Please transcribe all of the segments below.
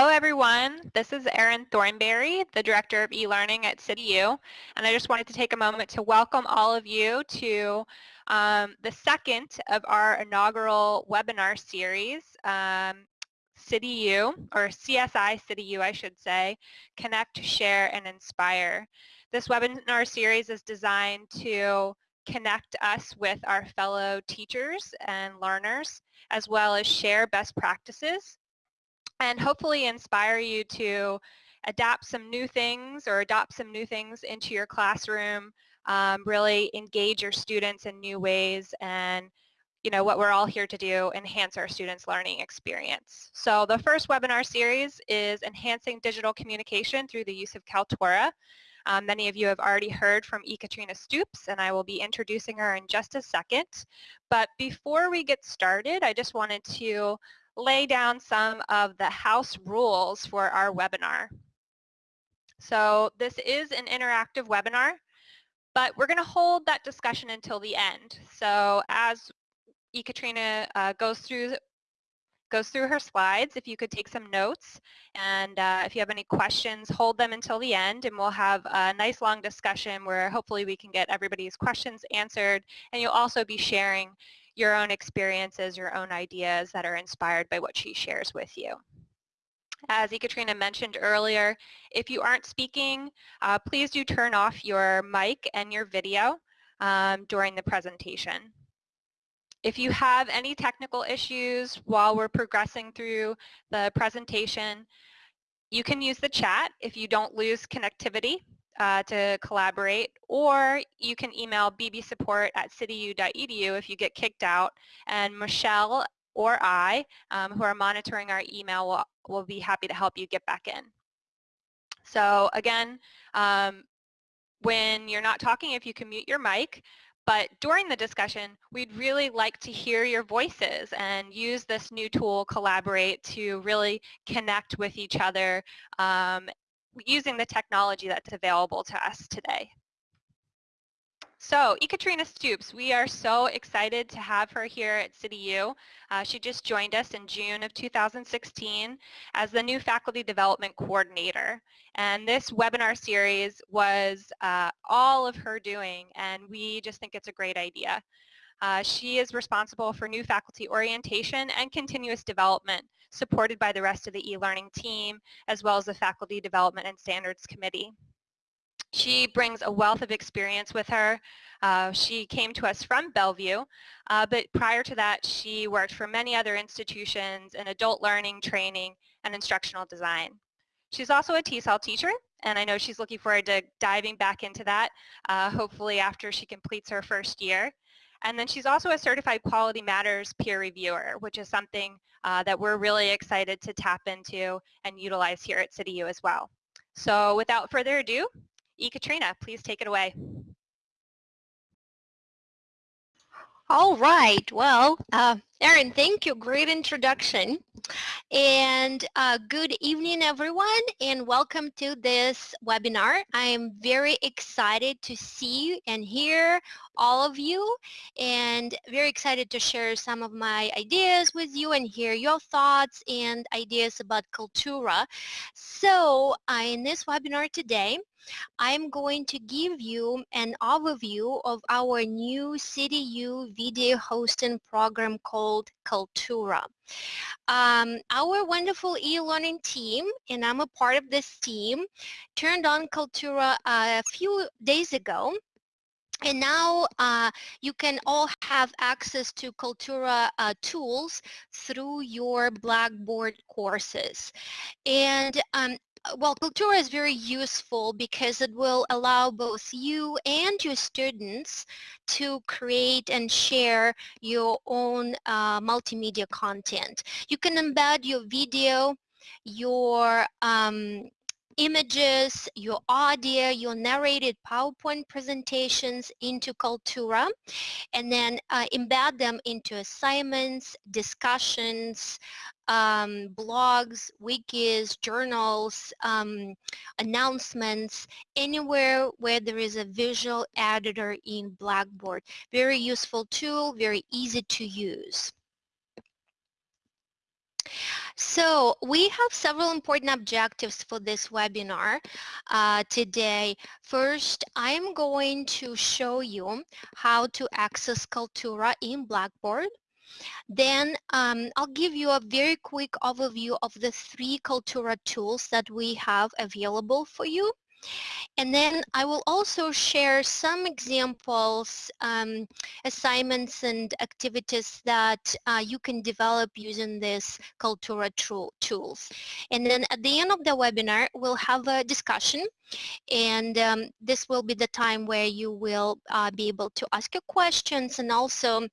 Hello, everyone. This is Erin Thornberry, the Director of eLearning at CityU, and I just wanted to take a moment to welcome all of you to um, the second of our inaugural webinar series, um, CityU, or CSI CityU, I should say, Connect, Share, and Inspire. This webinar series is designed to connect us with our fellow teachers and learners, as well as share best practices and hopefully inspire you to adapt some new things or adopt some new things into your classroom, um, really engage your students in new ways and you know what we're all here to do, enhance our students' learning experience. So the first webinar series is Enhancing Digital Communication through the Use of Kaltura. Um, many of you have already heard from Ekaterina Stoops and I will be introducing her in just a second. But before we get started, I just wanted to lay down some of the house rules for our webinar. So this is an interactive webinar, but we're going to hold that discussion until the end. So as Ekaterina uh, goes through goes through her slides, if you could take some notes and uh, if you have any questions, hold them until the end and we'll have a nice long discussion where hopefully we can get everybody's questions answered and you'll also be sharing your own experiences, your own ideas that are inspired by what she shares with you. As Ekaterina mentioned earlier, if you aren't speaking, uh, please do turn off your mic and your video um, during the presentation. If you have any technical issues while we're progressing through the presentation, you can use the chat if you don't lose connectivity uh, to collaborate, or you can email bbsupport at cityu.edu if you get kicked out, and Michelle or I, um, who are monitoring our email, will, will be happy to help you get back in. So again, um, when you're not talking, if you can mute your mic, but during the discussion, we'd really like to hear your voices and use this new tool, Collaborate, to really connect with each other um, using the technology that's available to us today. So, Ekaterina Stoops, we are so excited to have her here at CityU. Uh, she just joined us in June of 2016 as the new Faculty Development Coordinator. And this webinar series was uh, all of her doing, and we just think it's a great idea. Uh, she is responsible for new faculty orientation and continuous development, supported by the rest of the e-learning team, as well as the Faculty Development and Standards Committee. She brings a wealth of experience with her. Uh, she came to us from Bellevue, uh, but prior to that she worked for many other institutions in adult learning, training, and instructional design. She's also a TESOL teacher, and I know she's looking forward to diving back into that, uh, hopefully after she completes her first year. And then she's also a Certified Quality Matters peer reviewer, which is something uh, that we're really excited to tap into and utilize here at CityU as well. So without further ado, Ekaterina, please take it away. All right. Well, uh, Erin, thank you. Great introduction. And uh, good evening, everyone, and welcome to this webinar. I am very excited to see and hear all of you and very excited to share some of my ideas with you and hear your thoughts and ideas about Kaltura. So uh, in this webinar today, I'm going to give you an overview of our new CityU video hosting program called Kaltura. Um, our wonderful e-learning team, and I'm a part of this team, turned on Kaltura a few days ago and now uh, you can all have access to Kaltura uh, tools through your Blackboard courses. And um, well, Kaltura is very useful because it will allow both you and your students to create and share your own uh, multimedia content. You can embed your video, your um, images, your audio, your narrated PowerPoint presentations into Kaltura and then uh, embed them into assignments, discussions, um, blogs, wikis, journals, um, announcements, anywhere where there is a visual editor in Blackboard. Very useful tool, very easy to use. So we have several important objectives for this webinar uh, today. First, I'm going to show you how to access Kaltura in Blackboard. Then um, I'll give you a very quick overview of the three Kaltura tools that we have available for you. And then I will also share some examples, um, assignments and activities that uh, you can develop using this Kaltura tools. And then at the end of the webinar, we'll have a discussion and um, this will be the time where you will uh, be able to ask your questions and also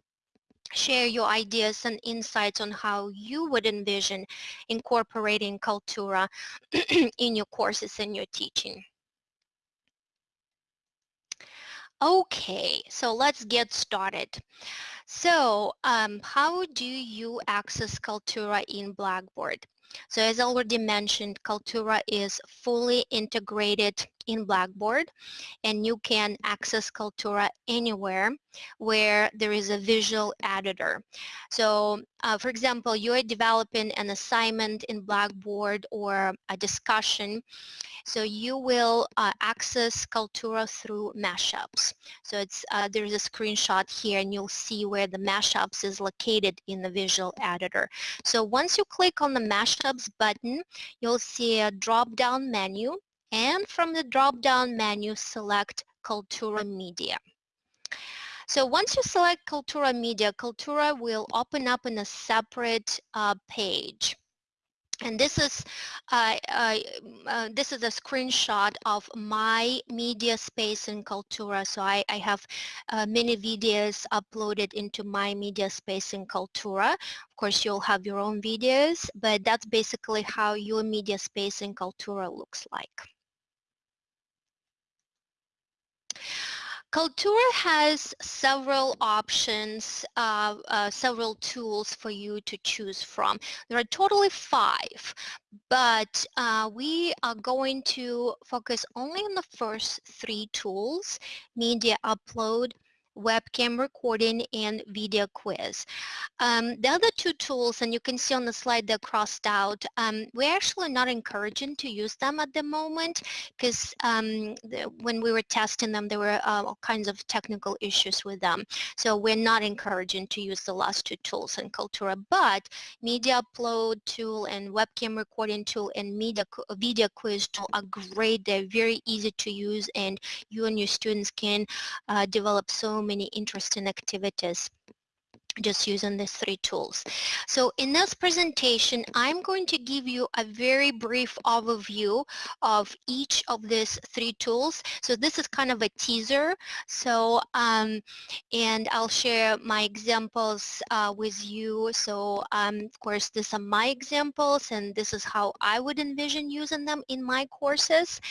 share your ideas and insights on how you would envision incorporating Kaltura in your courses and your teaching. Okay, so let's get started. So um, how do you access Kaltura in Blackboard? So as already mentioned, Kaltura is fully integrated in Blackboard and you can access Kaltura anywhere where there is a visual editor. So uh, for example, you are developing an assignment in Blackboard or a discussion so you will uh, access Kaltura through mashups. So it's uh, there's a screenshot here and you'll see where the mashups is located in the visual editor. So once you click on the mashups button, you'll see a drop-down menu and from the drop-down menu select Kaltura Media. So once you select Kaltura Media, Kaltura will open up in a separate uh, page. And this is uh, uh, this is a screenshot of my media space in Kaltura. So I, I have uh, many videos uploaded into my media space in Kaltura. Of course, you'll have your own videos, but that's basically how your media space in Kaltura looks like. Kaltura has several options, uh, uh, several tools for you to choose from. There are totally five, but uh, we are going to focus only on the first three tools, media upload, webcam recording and video quiz. Um, the other two tools, and you can see on the slide they're crossed out, um, we're actually not encouraging to use them at the moment because um, when we were testing them, there were uh, all kinds of technical issues with them. So we're not encouraging to use the last two tools in Kaltura, but media upload tool and webcam recording tool and media video quiz tool are great. They're very easy to use and you and your students can uh, develop so many interesting activities just using these three tools. So in this presentation, I'm going to give you a very brief overview of each of these three tools. So this is kind of a teaser. So, um, and I'll share my examples uh, with you. So, um, of course, these are my examples and this is how I would envision using them in my courses.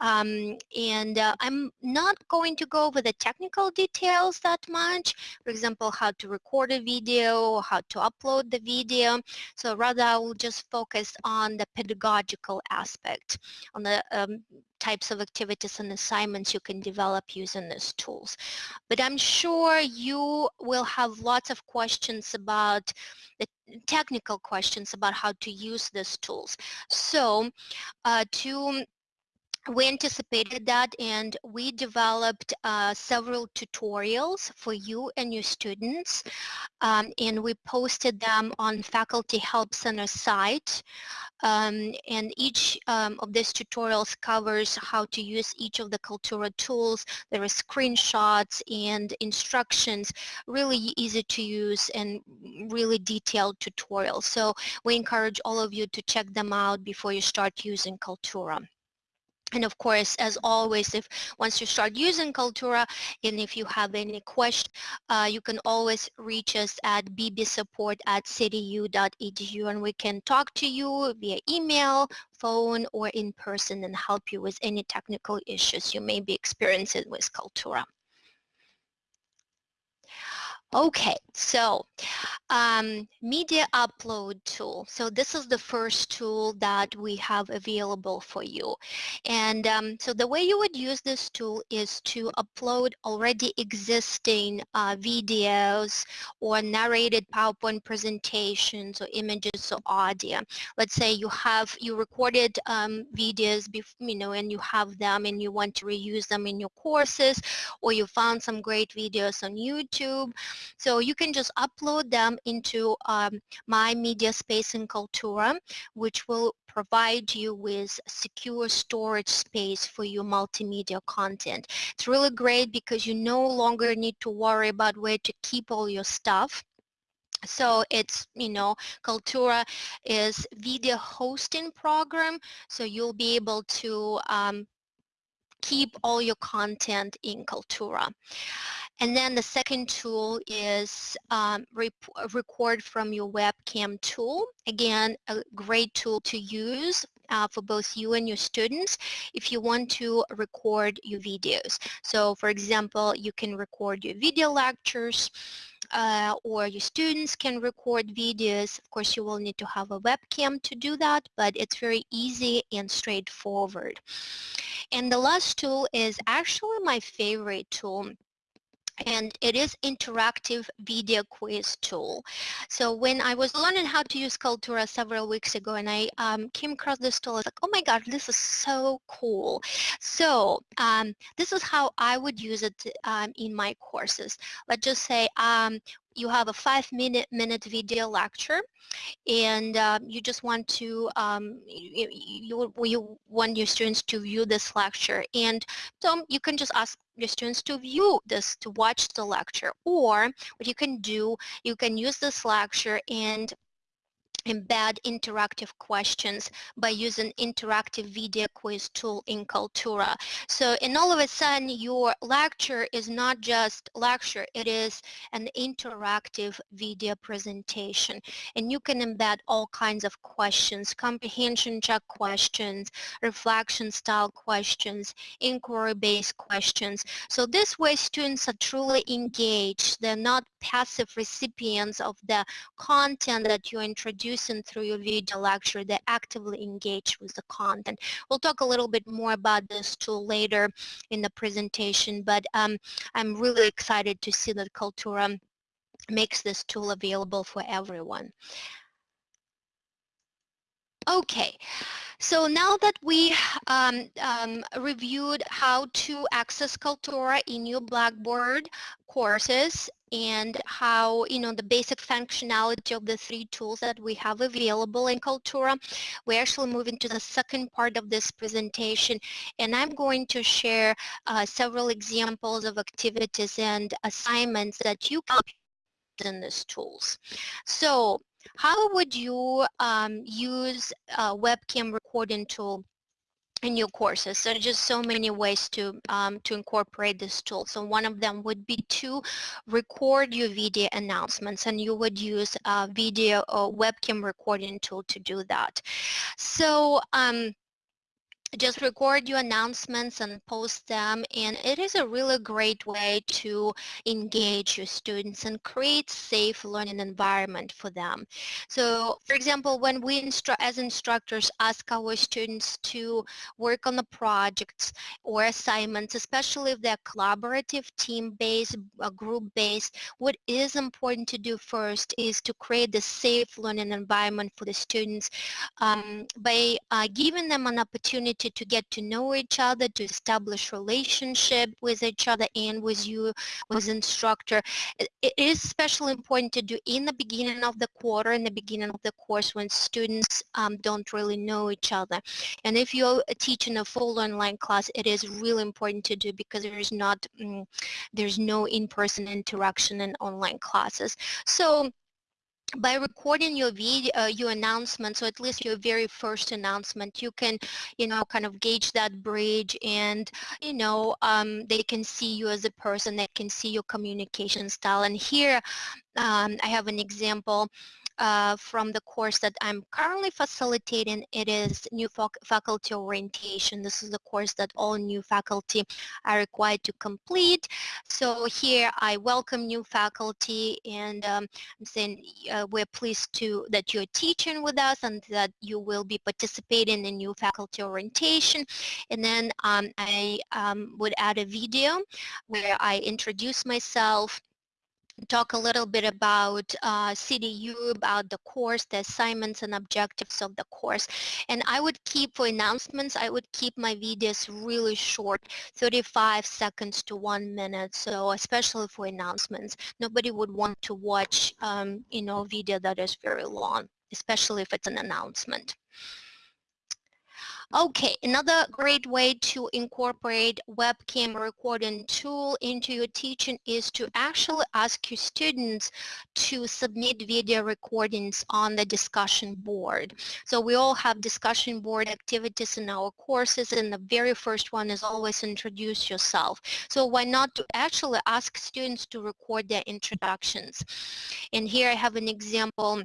Um, and uh, I'm not going to go over the technical details that much. For example, how to record the video, how to upload the video. So rather I will just focus on the pedagogical aspect, on the um, types of activities and assignments you can develop using these tools. But I'm sure you will have lots of questions about the technical questions about how to use these tools. So uh, to we anticipated that and we developed uh, several tutorials for you and your students um, and we posted them on Faculty Help Center site um, and each um, of these tutorials covers how to use each of the Kaltura tools. There are screenshots and instructions, really easy to use and really detailed tutorials. So we encourage all of you to check them out before you start using Kaltura. And of course, as always, if once you start using Kaltura and if you have any question, uh, you can always reach us at bbsupport at cityu.edu and we can talk to you via email, phone, or in person and help you with any technical issues you may be experiencing with Kaltura. Okay, so um, media upload tool. So this is the first tool that we have available for you. And um, so the way you would use this tool is to upload already existing uh, videos or narrated PowerPoint presentations or images or audio. Let's say you have, you recorded um, videos, you know, and you have them and you want to reuse them in your courses or you found some great videos on YouTube so you can just upload them into um, My Media Space in Kaltura, which will provide you with secure storage space for your multimedia content. It's really great because you no longer need to worry about where to keep all your stuff. So it's, you know, Kaltura is video hosting program, so you'll be able to um, keep all your content in Kaltura. And then the second tool is um, record from your webcam tool. Again, a great tool to use uh, for both you and your students if you want to record your videos. So for example, you can record your video lectures uh, or your students can record videos. Of course, you will need to have a webcam to do that, but it's very easy and straightforward. And the last tool is actually my favorite tool and it is interactive video quiz tool. So when I was learning how to use Kaltura several weeks ago and I um, came across this tool, I was like, oh my god, this is so cool. So um, this is how I would use it um, in my courses. Let's just say um, you have a five minute minute video lecture and uh, you just want to um, you, you, you want your students to view this lecture. And so you can just ask your students to view this to watch the lecture or what you can do you can use this lecture and embed interactive questions by using interactive video quiz tool in Kaltura. So and all of a sudden your lecture is not just lecture, it is an interactive video presentation and you can embed all kinds of questions, comprehension check questions, reflection style questions, inquiry-based questions. So this way students are truly engaged. They're not passive recipients of the content that you introduce listen through your video lecture, they actively engage with the content. We'll talk a little bit more about this tool later in the presentation, but um, I'm really excited to see that Kaltura makes this tool available for everyone. Okay, so now that we um, um, reviewed how to access Kaltura in your Blackboard courses and how, you know, the basic functionality of the three tools that we have available in Kaltura, we're actually moving to the second part of this presentation and I'm going to share uh, several examples of activities and assignments that you can in these tools. So how would you um, use a webcam recording tool in your courses. So just so many ways to um, to incorporate this tool. So one of them would be to record your video announcements and you would use a video or webcam recording tool to do that. So um, just record your announcements and post them and it is a really great way to engage your students and create safe learning environment for them. So for example when we instru as instructors ask our students to work on the projects or assignments especially if they're collaborative team-based group-based what is important to do first is to create the safe learning environment for the students um, by uh, giving them an opportunity opportunity to get to know each other, to establish relationship with each other and with you, with instructor. It is especially important to do in the beginning of the quarter, in the beginning of the course when students um, don't really know each other. And if you're teaching a full online class, it is really important to do because there is not, mm, there's no in-person interaction in online classes. So by recording your video, uh, your announcement, so at least your very first announcement, you can, you know, kind of gauge that bridge and, you know, um, they can see you as a person, they can see your communication style. And here um, I have an example uh, from the course that I'm currently facilitating. It is new faculty orientation. This is the course that all new faculty are required to complete. So here I welcome new faculty and um, I'm saying uh, we're pleased to that you're teaching with us and that you will be participating in new faculty orientation. And then um, I um, would add a video where I introduce myself talk a little bit about uh, CityU, about the course, the assignments and objectives of the course. And I would keep, for announcements, I would keep my videos really short, 35 seconds to one minute. So especially for announcements, nobody would want to watch, um, you know, video that is very long, especially if it's an announcement. Okay, another great way to incorporate webcam recording tool into your teaching is to actually ask your students to submit video recordings on the discussion board. So we all have discussion board activities in our courses and the very first one is always introduce yourself. So why not to actually ask students to record their introductions. And here I have an example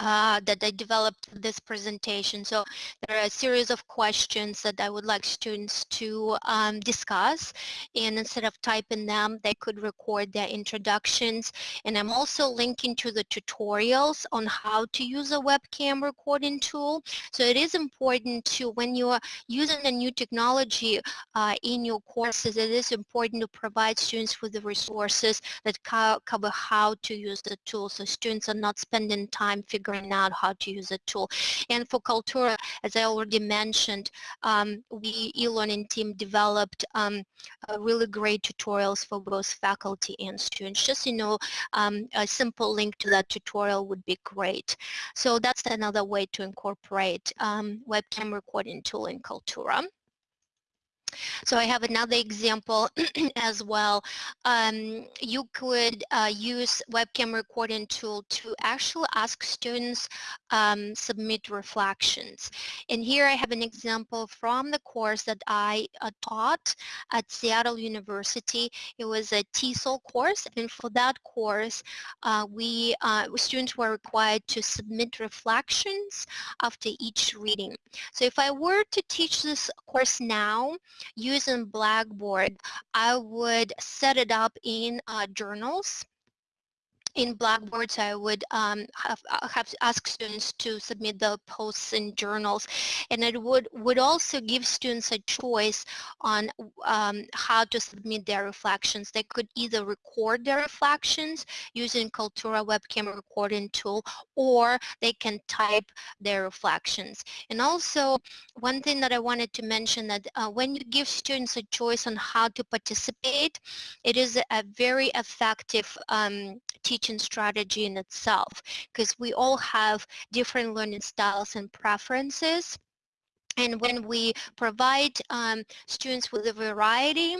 uh, that I developed this presentation. So there are a series of questions that I would like students to um, discuss and instead of typing them they could record their introductions and I'm also linking to the tutorials on how to use a webcam recording tool. So it is important to when you are using a new technology uh, in your courses it is important to provide students with the resources that co cover how to use the tool so students are not spending time figuring figuring out how to use a tool. And for Kaltura, as I already mentioned, um, we e-learning team developed um, really great tutorials for both faculty and students. Just, you know, um, a simple link to that tutorial would be great. So that's another way to incorporate um, webcam recording tool in Kaltura. So I have another example as well. Um, you could uh, use webcam recording tool to actually ask students um, submit reflections. And here I have an example from the course that I uh, taught at Seattle University. It was a TESOL course and for that course uh, we uh, students were required to submit reflections after each reading. So if I were to teach this course now, using Blackboard, I would set it up in uh, journals in Blackboard, I would um, have, uh, have ask students to submit the posts in journals, and it would would also give students a choice on um, how to submit their reflections. They could either record their reflections using Kaltura webcam recording tool, or they can type their reflections. And also, one thing that I wanted to mention that uh, when you give students a choice on how to participate, it is a very effective um, teaching teaching strategy in itself because we all have different learning styles and preferences and when we provide um, students with a variety,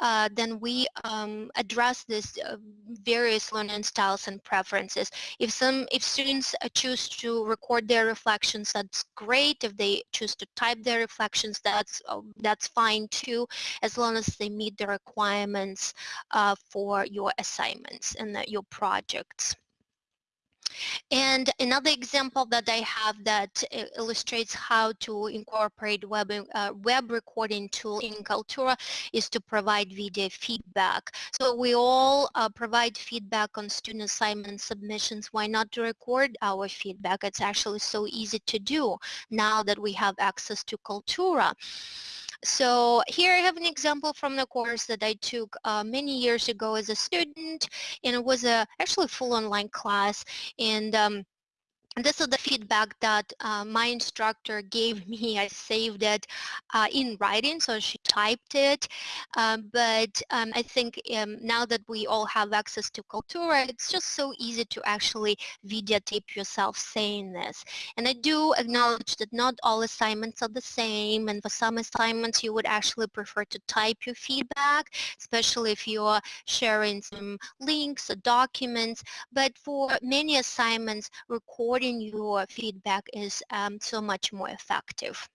uh, then we um, address these uh, various learning styles and preferences. If some, if students uh, choose to record their reflections, that's great. If they choose to type their reflections, that's uh, that's fine too, as long as they meet the requirements uh, for your assignments and your projects. And another example that I have that uh, illustrates how to incorporate web, uh, web recording tool in Kaltura is to provide video feedback. So we all uh, provide feedback on student assignment submissions. Why not to record our feedback? It's actually so easy to do now that we have access to Kaltura. So here I have an example from the course that I took uh, many years ago as a student and it was a actually full online class and um, this is the feedback that uh, my instructor gave me. I saved it uh, in writing, so she typed it. Um, but um, I think um, now that we all have access to Kaltura, it's just so easy to actually videotape yourself saying this. And I do acknowledge that not all assignments are the same, and for some assignments you would actually prefer to type your feedback, especially if you're sharing some links or documents. But for many assignments, recording your feedback is um, so much more effective.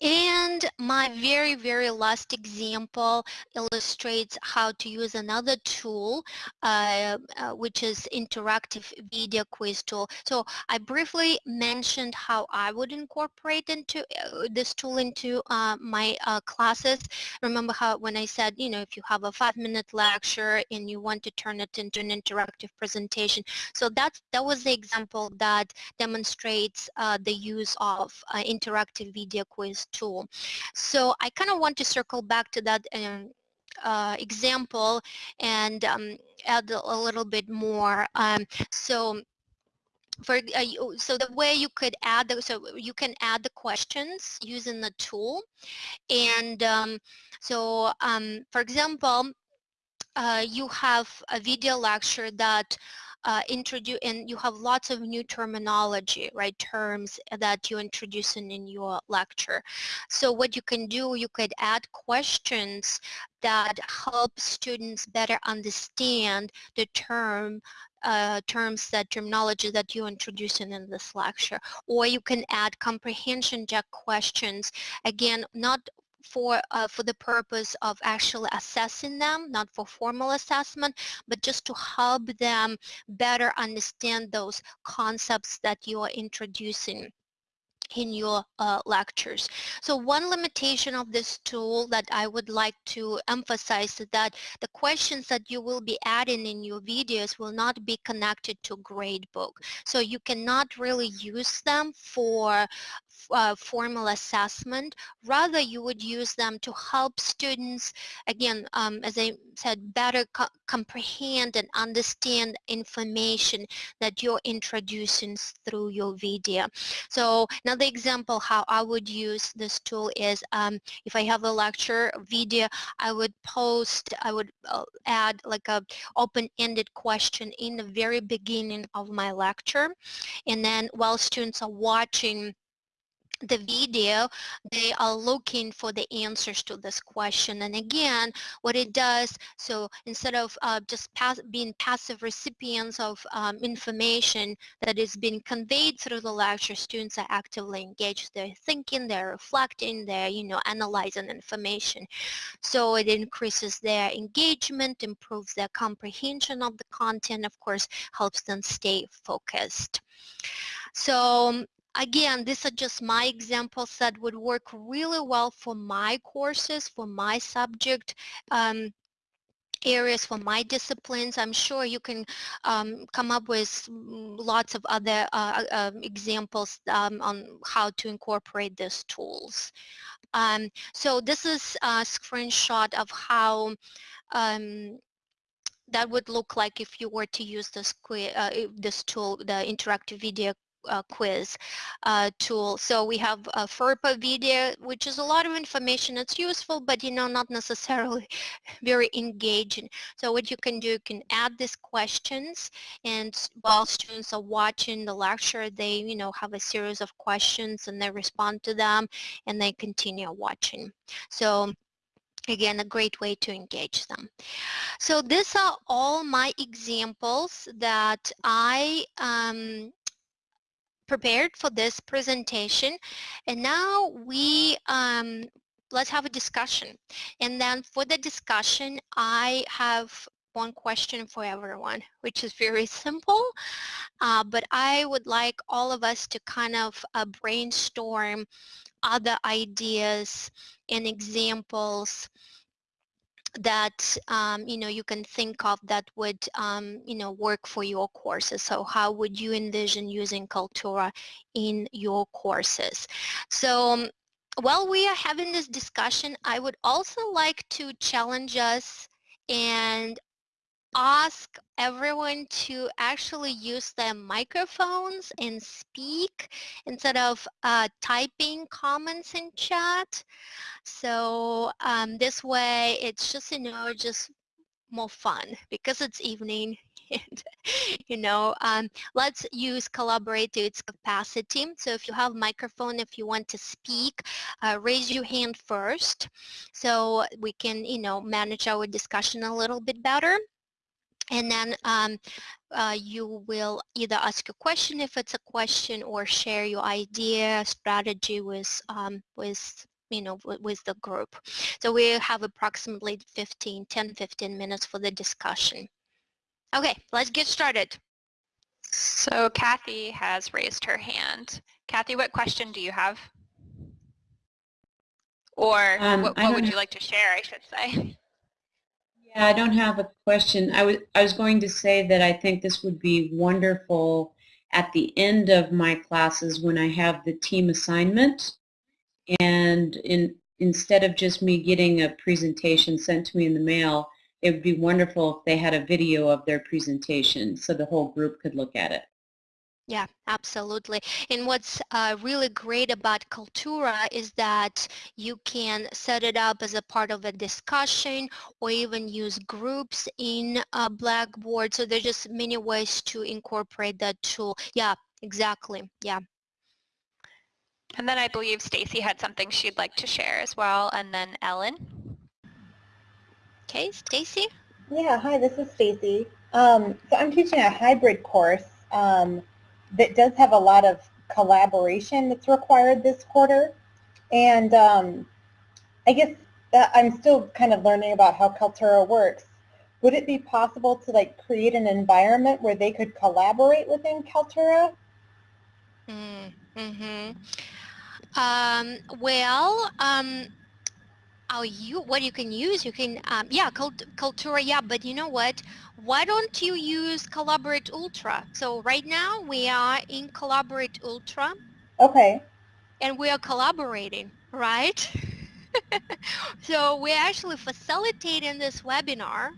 And my very, very last example illustrates how to use another tool, uh, uh, which is interactive video quiz tool. So I briefly mentioned how I would incorporate into uh, this tool into uh, my uh, classes. Remember how when I said, you know, if you have a five-minute lecture and you want to turn it into an interactive presentation. So that's, that was the example that demonstrates uh, the use of interactive video quiz tool. So I kind of want to circle back to that um, uh, example and um, add a little bit more. Um, so for uh, so the way you could add the, so you can add the questions using the tool and um, so um, for example uh, you have a video lecture that uh, introduce and you have lots of new terminology, right, terms that you introduce in, in your lecture. So what you can do, you could add questions that help students better understand the term uh, terms that terminology that you're introducing in this lecture or you can add comprehension check questions again not for uh, for the purpose of actually assessing them, not for formal assessment, but just to help them better understand those concepts that you are introducing in your uh, lectures. So one limitation of this tool that I would like to emphasize is that the questions that you will be adding in your videos will not be connected to gradebook. So you cannot really use them for uh, formal assessment. Rather, you would use them to help students, again, um, as I said, better co comprehend and understand information that you're introducing through your video. So another example how I would use this tool is um, if I have a lecture video, I would post, I would uh, add like a open-ended question in the very beginning of my lecture. And then while students are watching the video, they are looking for the answers to this question. And again, what it does, so instead of uh, just pass, being passive recipients of um, information that is being conveyed through the lecture, students are actively engaged. They're thinking, they're reflecting, they're, you know, analyzing information. So it increases their engagement, improves their comprehension of the content, of course, helps them stay focused. So Again, these are just my examples that would work really well for my courses, for my subject. Um, areas for my disciplines. I'm sure you can um, come up with lots of other uh, uh, examples um, on how to incorporate these tools. Um, so this is a screenshot of how um, that would look like if you were to use this, uh, this tool, the interactive video uh, quiz uh, tool. So we have a FERPA video, which is a lot of information. It's useful, but you know, not necessarily very engaging. So what you can do, you can add these questions, and while students are watching the lecture, they, you know, have a series of questions, and they respond to them, and they continue watching. So again a great way to engage them so these are all my examples that I um, prepared for this presentation. And now we um, let's have a discussion. And then for the discussion I have one question for everyone which is very simple. Uh, but I would like all of us to kind of uh, brainstorm other ideas and examples that um, you know you can think of that would um, you know work for your courses. So how would you envision using Kaltura in your courses? So um, while we are having this discussion I would also like to challenge us and ask everyone to actually use their microphones and speak instead of uh, typing comments in chat. So um, this way it's just, you know, just more fun because it's evening and you know um, let's use collaborate to its capacity so if you have microphone if you want to speak uh, raise your hand first so we can you know manage our discussion a little bit better and then um, uh, you will either ask a question if it's a question or share your idea, strategy with, um, with you know, with the group. So we have approximately 15, 10, 15 minutes for the discussion. Okay, let's get started. So Kathy has raised her hand. Kathy, what question do you have? Or um, what, what would you like to share, I should say? Yeah, I don't have a question. I was, I was going to say that I think this would be wonderful at the end of my classes when I have the team assignment and in, instead of just me getting a presentation sent to me in the mail, it would be wonderful if they had a video of their presentation so the whole group could look at it. Yeah, absolutely. And what's uh, really great about Kaltura is that you can set it up as a part of a discussion or even use groups in uh, Blackboard. So there's just many ways to incorporate that tool. Yeah, exactly. Yeah. And then I believe Stacy had something she'd like to share as well, and then Ellen. Okay, Stacy? Yeah, hi, this is Stacy. Um, so I'm teaching a hybrid course um, that does have a lot of collaboration that's required this quarter. And um, I guess that I'm still kind of learning about how Kaltura works. Would it be possible to like create an environment where they could collaborate within Kaltura? Mm -hmm. um, well, um, oh, you what you can use, you can, um, yeah, Kaltura. yeah, but you know what? Why don't you use Collaborate Ultra? So right now we are in Collaborate Ultra. Okay. And we are collaborating, right? so we're actually facilitating this webinar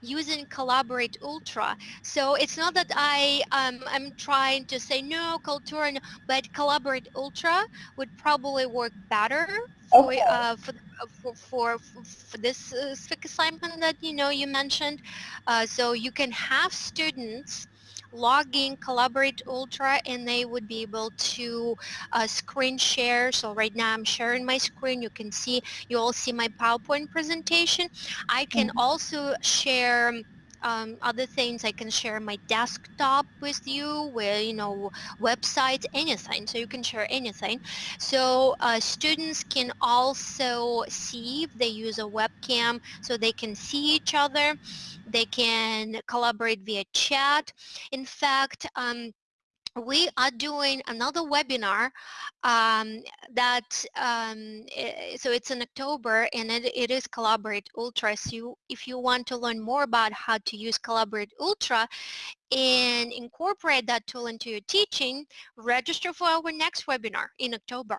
using Collaborate Ultra. So it's not that I um, I'm trying to say no Kaltura, but Collaborate Ultra would probably work better for okay. uh, for, for, for for this uh, specific assignment that you know you mentioned. Uh, so you can have students log in Collaborate Ultra and they would be able to uh, screen share. So right now I'm sharing my screen. You can see, you all see my PowerPoint presentation. I can mm -hmm. also share um, other things I can share my desktop with you where you know websites anything. So you can share anything. So uh, students can also see if they use a webcam so they can see each other. They can collaborate via chat. In fact um, we are doing another webinar um, that um, so it's in October and it, it is Collaborate Ultra so you, if you want to learn more about how to use Collaborate Ultra and incorporate that tool into your teaching register for our next webinar in October.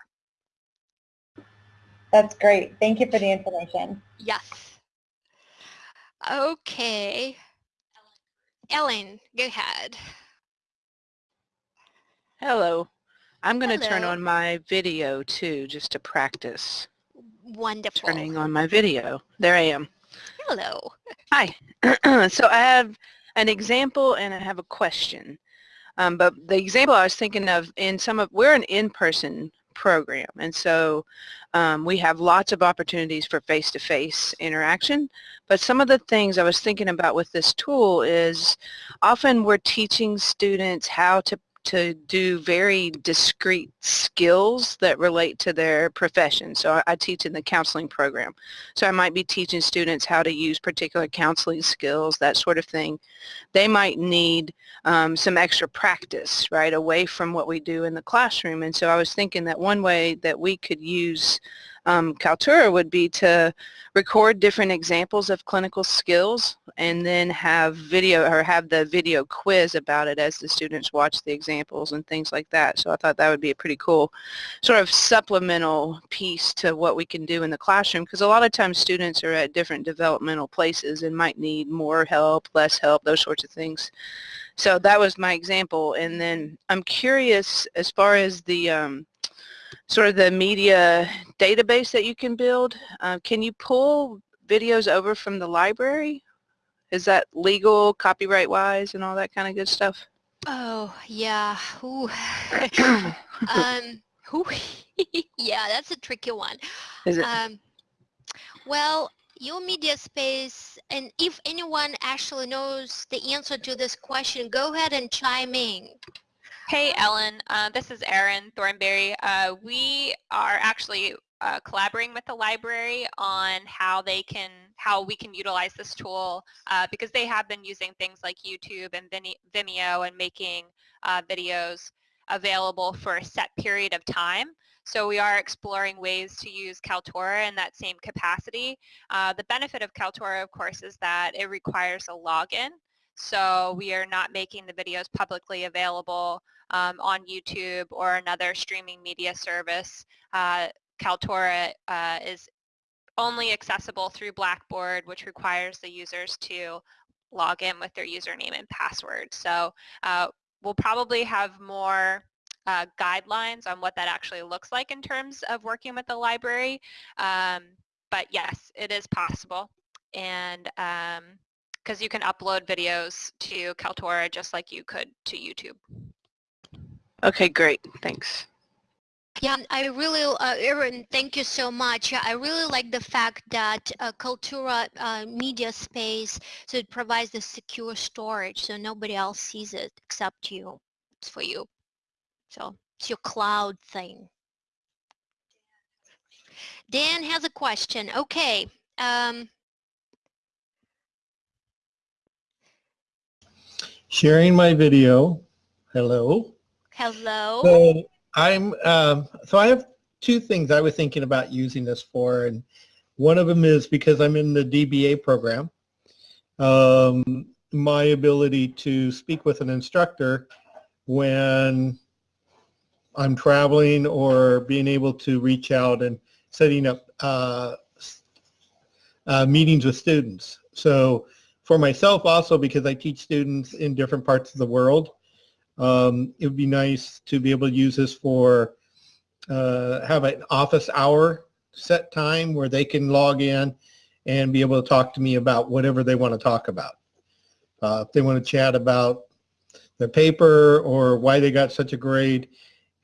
That's great. Thank you for the information. Yes. Okay. Ellen, go ahead. Hello. I'm going to turn on my video too, just to practice. Wonderful. Turning on my video. There I am. Hello. Hi. so I have an example and I have a question. Um, but the example I was thinking of in some of, we're an in-person program and so um, we have lots of opportunities for face-to-face -face interaction but some of the things I was thinking about with this tool is often we're teaching students how to to do very discrete skills that relate to their profession. So I, I, teach in the counseling program. So I might be teaching students how to use particular counseling skills, that sort of thing. They might need um, some extra practice, right, away from what we do in the classroom. And so I was thinking that one way that we could use um, Kaltura would be to record different examples of clinical skills and then have video or have the video quiz about it as the students watch the examples and things like that. So I thought that would be a pretty cool sort of supplemental piece to what we can do in the classroom because a lot of times students are at different developmental places and might need more help, less help, those sorts of things. So that was my example and then I'm curious as far as the um, sort of the media database that you can build. Uh, can you pull videos over from the library? Is that legal, copyright-wise, and all that kind of good stuff? Oh, yeah. Um, yeah, that's a tricky one. Is it? Um, well, your media space, and if anyone actually knows the answer to this question, go ahead and chime in. Hey, Ellen. Uh, this is Erin Thornberry. Uh, we are actually uh, collaborating with the library on how they can, how we can utilize this tool uh, because they have been using things like YouTube and Vimeo and making uh, videos available for a set period of time. So we are exploring ways to use Kaltura in that same capacity. Uh, the benefit of Kaltura, of course, is that it requires a login. So we are not making the videos publicly available um, on YouTube or another streaming media service. Uh, Kaltura uh, is only accessible through Blackboard, which requires the users to log in with their username and password. So uh, we'll probably have more uh, guidelines on what that actually looks like in terms of working with the library. Um, but yes, it is possible. And because you can upload videos to Kaltura just like you could to YouTube. Okay, great. Thanks. Yeah, I really, uh, Erin, thank you so much. I really like the fact that uh, Kaltura uh, media space, so it provides the secure storage so nobody else sees it except you. It's for you. So it's your cloud thing. Dan has a question. Okay. Um, Sharing my video. Hello. Hello. So I'm um, so I have two things I was thinking about using this for, and one of them is because I'm in the DBA program. Um, my ability to speak with an instructor when I'm traveling or being able to reach out and setting up uh, uh, meetings with students. So for myself also because I teach students in different parts of the world, um, it would be nice to be able to use this for uh, have an office hour set time where they can log in and be able to talk to me about whatever they want to talk about. Uh, if they want to chat about their paper or why they got such a grade,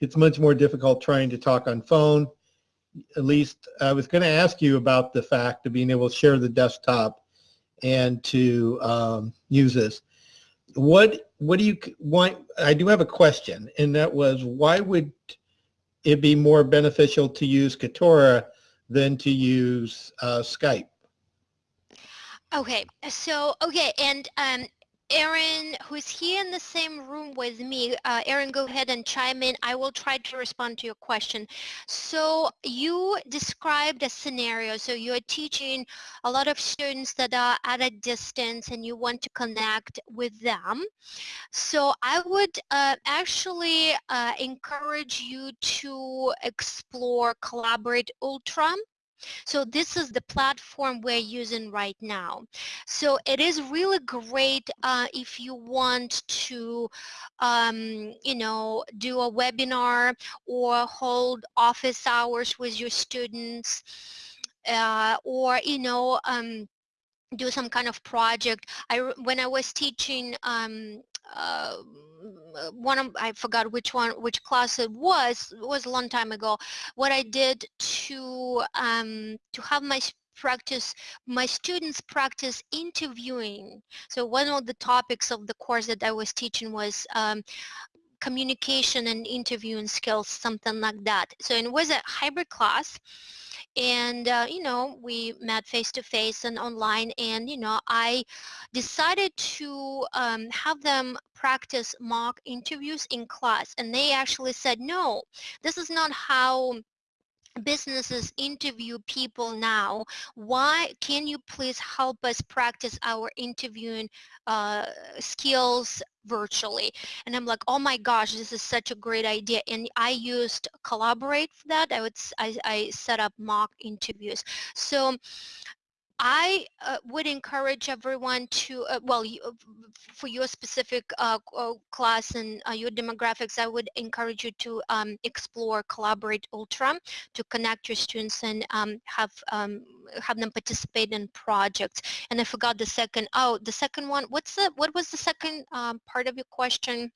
it's much more difficult trying to talk on phone. At least I was going to ask you about the fact of being able to share the desktop and to um, use this. What what do you want? I do have a question, and that was why would it be more beneficial to use Kaltura than to use uh, Skype? Okay, so okay, and um, Erin, who's here in the same room with me, uh, Erin, go ahead and chime in. I will try to respond to your question. So you described a scenario. So you're teaching a lot of students that are at a distance and you want to connect with them. So I would uh, actually uh, encourage you to explore Collaborate Ultra. So this is the platform we're using right now. So it is really great uh, if you want to, um, you know, do a webinar or hold office hours with your students uh, or, you know, um, do some kind of project. I, when I was teaching um, uh, one of I forgot which one which class it was it was a long time ago. What I did to um, to have my practice my students practice interviewing. So one of the topics of the course that I was teaching was um, communication and interviewing skills something like that. So it was a hybrid class and uh, you know we met face to face and online and you know I decided to um, have them practice mock interviews in class and they actually said no this is not how businesses interview people now. Why can you please help us practice our interviewing uh, skills virtually. And I'm like oh my gosh this is such a great idea. And I used collaborate for that. I would I, I set up mock interviews. So I uh, would encourage everyone to, uh, well, you, uh, for your specific uh, class and uh, your demographics, I would encourage you to um, explore Collaborate Ultra to connect your students and um, have um, have them participate in projects. And I forgot the second. Oh, the second one. What's the what was the second um, part of your question?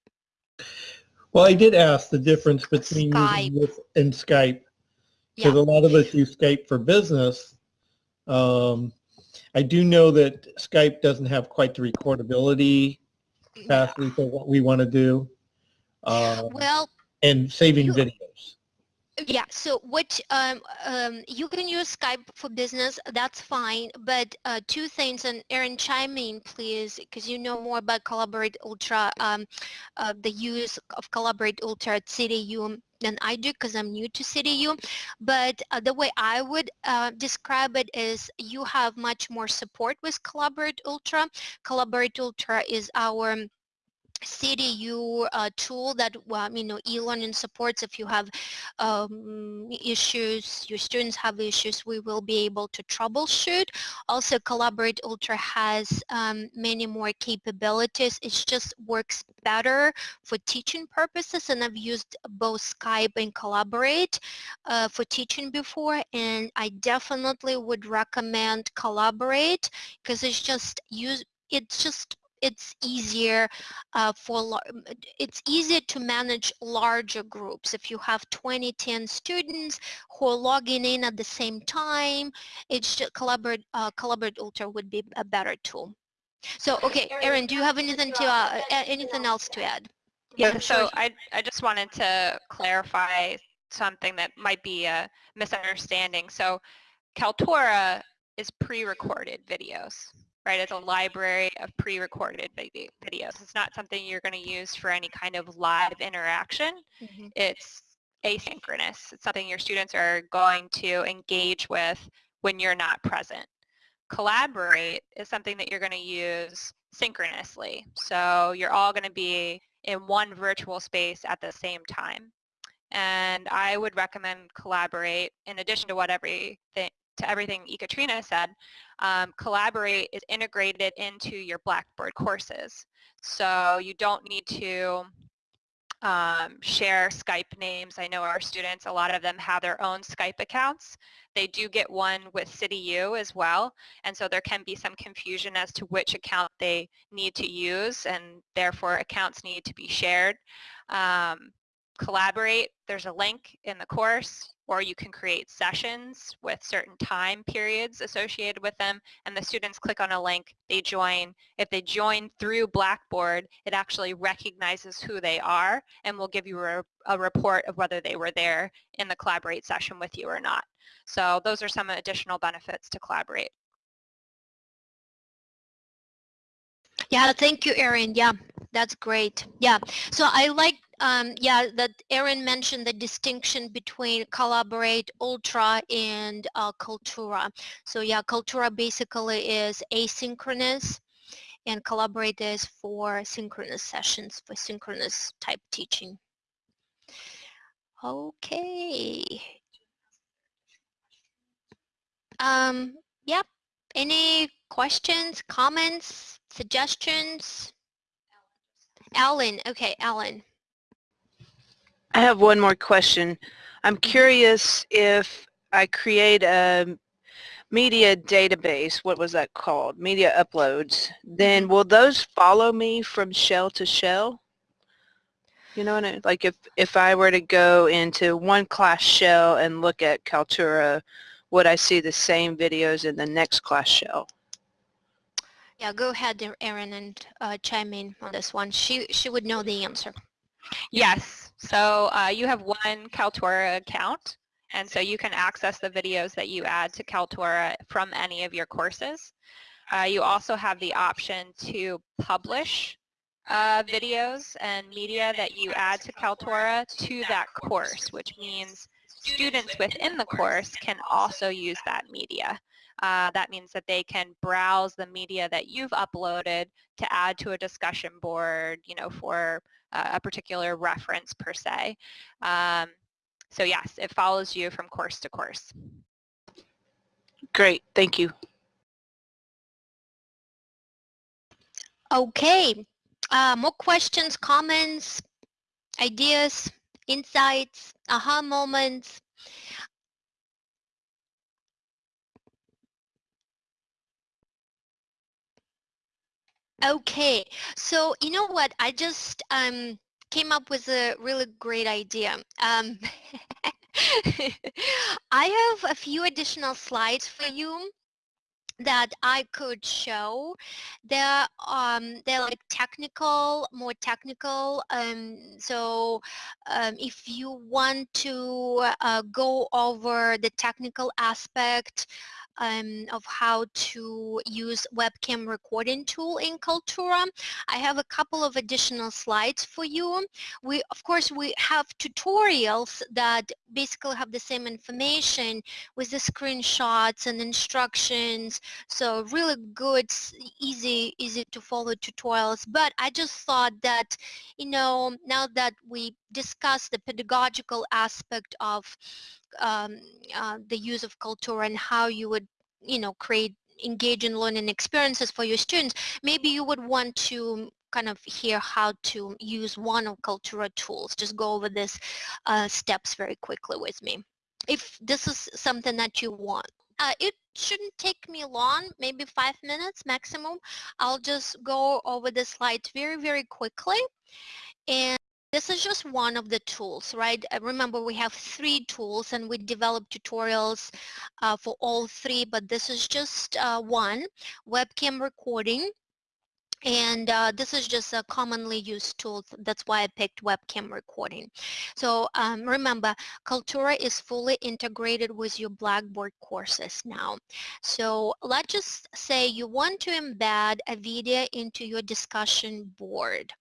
Well, I did ask the difference between Skype. and Skype because yeah. a lot of us use Skype for business um, I do know that Skype doesn't have quite the recordability capacity for what we want to do. Uh, Well, and saving you- videos. Yeah, so what um, um, you can use Skype for business, that's fine, but uh, two things, and Erin, chime in, please, because you know more about Collaborate Ultra, um, uh, the use of Collaborate Ultra at CityU than I do, because I'm new to CityU. But uh, the way I would uh, describe it is you have much more support with Collaborate Ultra. Collaborate Ultra is our CityU uh, tool that you know e-learning supports. If you have um, issues your students have issues we will be able to troubleshoot. Also collaborate ultra has um, many more capabilities. It just works better for teaching purposes and I've used both Skype and collaborate uh, for teaching before and I definitely would recommend collaborate because it's just use it's just it's easier uh, for lar- m- d- it's easier to manage larger groups. If you have 20 10 students who are logging in at the same time it's just collaborate uh, collaborate ultra would be a better tool. So okay Erin do you have anything to uh, anything else to add? Yeah, so I, I just wanted to clarify something that might be a misunderstanding. So Kaltura is pre-recorded videos, right? It's a library of pre-recorded videos. It's not something you're going to use for any kind of live interaction. Mhm. It's asynchronous. It's something your students are going to engage with when you're not present. Collaborate is something that you're going to use synchronously. So you're all going to be in one virtual space at the same time. And I would recommend Collaborate in addition to what everything to everything Ekaterina said, um, Collaborate is integrated into your Blackboard courses. So you don't need to um, share Skype names. I know our students, a lot of them have their own Skype accounts. They do get one with CityU as well, and so there can be some confusion as to which account they need to use, and therefore accounts need to be shared. Um, collaborate, there's a link in the course, or you can create sessions with certain time periods associated with them, and the students click on a link, they join. If they join through Blackboard, it actually recognizes who they are and will give you a, a report of whether they were there in the Collaborate session with you or not. So those are some additional benefits to Collaborate. Yeah, thank you, Erin. Yeah, that's great. Yeah, so I like, um, yeah, that Erin mentioned the distinction between Collaborate, Ultra, and uh, Kaltura. So yeah, Kaltura basically is asynchronous, and Collaborate is for synchronous sessions, for synchronous type teaching. Okay. Um, yep. Any questions, comments, suggestions? Alan, okay, Alan. I have one more question. I'm Mm-hmm. curious if I create a media database, what was that called? Media uploads. Then Mm-hmm. will those follow me from shell to shell? You know what I, mean? like if, if I were to go into one class shell and look at Kaltura, would I see the same videos in the next class shell? Yeah, go ahead, Erin, and uh, chime in on this one. She she would know the answer. Yes, so uh, you have one Kaltura account, and so you can access the videos that you add to Kaltura from any of your courses. Uh, you also have the option to publish uh, videos and media that you add to Kaltura to that course, which means students within the course can also use that media. Uh, that means that they can browse the media that you've uploaded to add to a discussion board, you know, for uh, a particular reference per se. Um, so yes, it follows you from course to course. Great, thank you. Okay, uh, more questions, comments, ideas, insights, aha moments. Okay, so you know what? I just um, came up with a really great idea. Um, I have a few additional slides for you that I could show. They're um, they're like technical, more technical. Um, so um, if you want to uh, go over the technical aspect um, of how to use webcam recording tool in Kaltura. I have a couple of additional slides for you. We, of course, we have tutorials that basically have the same information with the screenshots and instructions. So really good, easy, easy to follow tutorials. But I just thought that, you know, now that we discussed the pedagogical aspect of um, uh, the use of Kaltura and how you would, you know, create engaging learning experiences for your students, maybe you would want to kind of hear how to use one of Kaltura tools. Just go over this uh, steps very quickly with me. If this is something that you want. Uh, it shouldn't take me long, maybe five minutes maximum. I'll just go over the slides very, very quickly. And this is just one of the tools, right? Uh, remember, we have three tools and we develop tutorials uh, for all three, but this is just uh, one, webcam recording. And uh, this is just a commonly used tool. That's why I picked webcam recording. So um, remember, Kaltura is fully integrated with your Blackboard courses now. So let's just say you want to embed a video into your discussion board.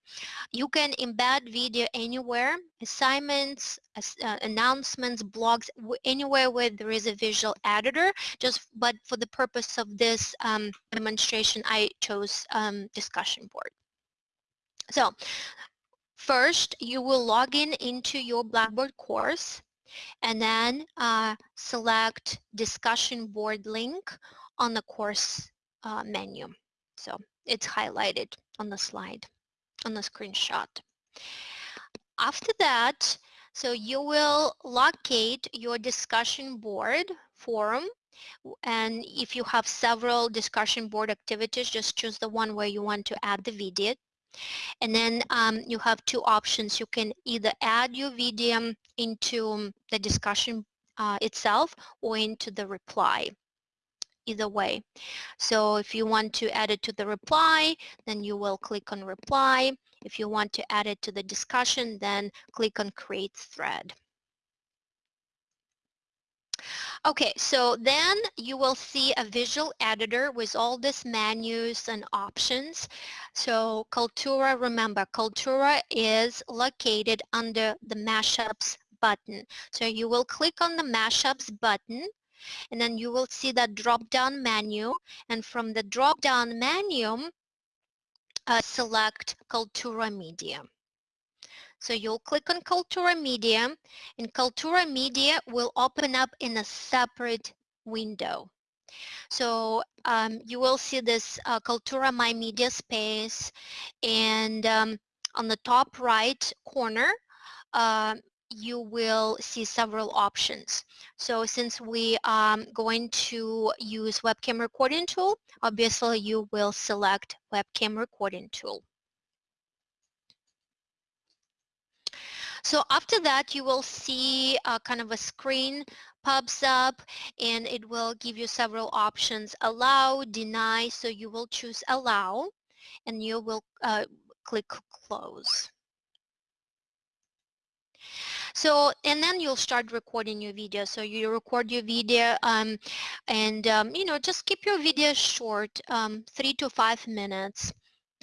You can embed video anywhere, assignments, uh, announcements, blogs, anywhere where there is a visual editor. Just but for the purpose of this um, demonstration, I chose um, discussion board. So first, you will log in into your Blackboard course and then uh, select discussion board link on the course uh, menu. So it's highlighted on the slide, on the screenshot. After that, so you will locate your discussion board forum and if you have several discussion board activities, just choose the one where you want to add the video. And then um, you have two options. You can either add your video into the discussion uh, itself or into the reply either way. So if you want to add it to the reply, then you will click on reply. If you want to add it to the discussion, then click on Create Thread. Okay, so then you will see a visual editor with all these menus and options. So Kaltura, remember, Kaltura is located under the Mashups button. So you will click on the Mashups button and then you will see that drop-down menu and from the drop-down menu uh, select Kaltura Media. So you'll click on Kaltura Media and Kaltura Media will open up in a separate window. So um, you will see this uh, Kaltura My Media space and um, on the top right corner uh, you will see several options. So since we are um, going to use webcam recording tool, obviously you will select webcam recording tool. So after that, you will see a kind of a screen pops up and it will give you several options. Allow, deny, so you will choose allow and you will uh, click close. So, and then you'll start recording your video. So you record your video um, and, um, you know, just keep your video short, um, three to five minutes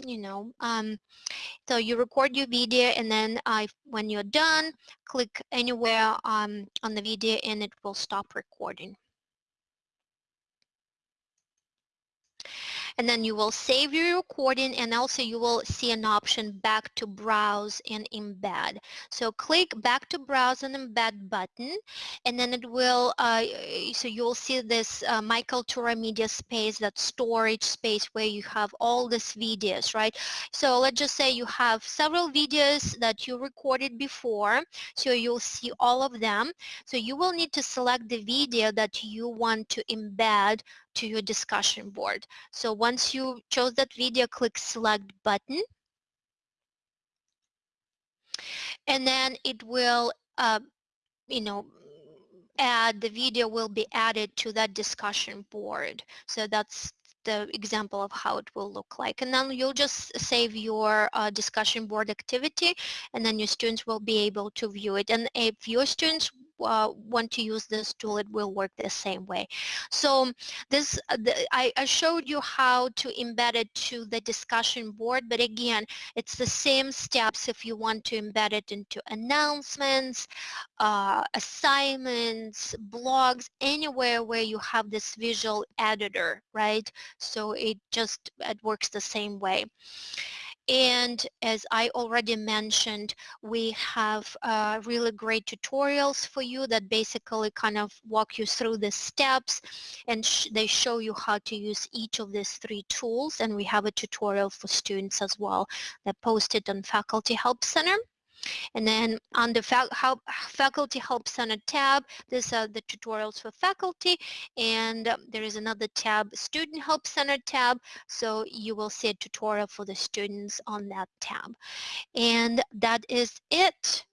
you know um, so you record your video and then uh, when you're done click anywhere um, on the video and it will stop recording and then you will save your recording and also you will see an option back to browse and embed. So click back to browse and embed button and then it will, uh, so you'll see this uh, My Kaltura Media space, that storage space where you have all these videos, right? So let's just say you have several videos that you recorded before, so you'll see all of them. So you will need to select the video that you want to embed to your discussion board. So once you chose that video, click select button. And then it will, uh, you know, add, the video will be added to that discussion board. So that's the example of how it will look like. And then you'll just save your uh, discussion board activity and then your students will be able to view it. And if your students uh, want to use this tool, it will work the same way. So this, uh, the, I, I, showed you how to embed it to the discussion board, but again, it's the same steps if you want to embed it into announcements, uh, assignments, blogs, anywhere where you have this visual editor, right? So it just, it works the same way. And as I already mentioned, we have uh, really great tutorials for you that basically kind of walk you through the steps and sh they show you how to use each of these three tools. And we have a tutorial for students as well that posted on Faculty Help Center. And then on the help, Faculty Help Center tab, these are the tutorials for faculty. And um, there is another tab, Student Help Center tab. So you will see a tutorial for the students on that tab. And that is it